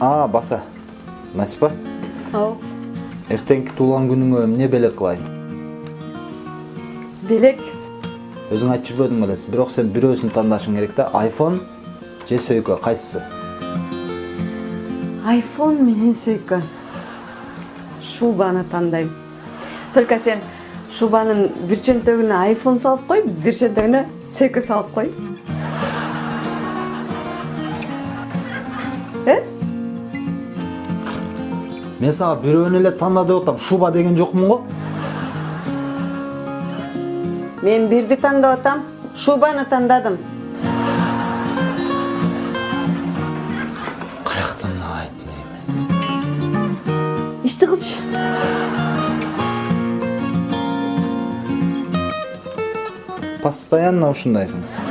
а баса насипа ау. Эртеңки туулган күнүңө эмне белек кылайын белек өзүң айтып жүрбөдүң белесиң бирок сен бирөөсүн тандашың керек да айфон же сөйкө кайсысы айфон менен сөйкө шубаны тандайм только сен шубанын бир чөнтөгүнө айфон салып кой бир чөнтөгүнө сөйкө салып кой э? Мен сага бирөөнү эле танда деп атам шуба деген жокмун го мен бирди тандап атам шубаны тандадым каяктан айтмайм ишти кылчы постоянно ушундайсың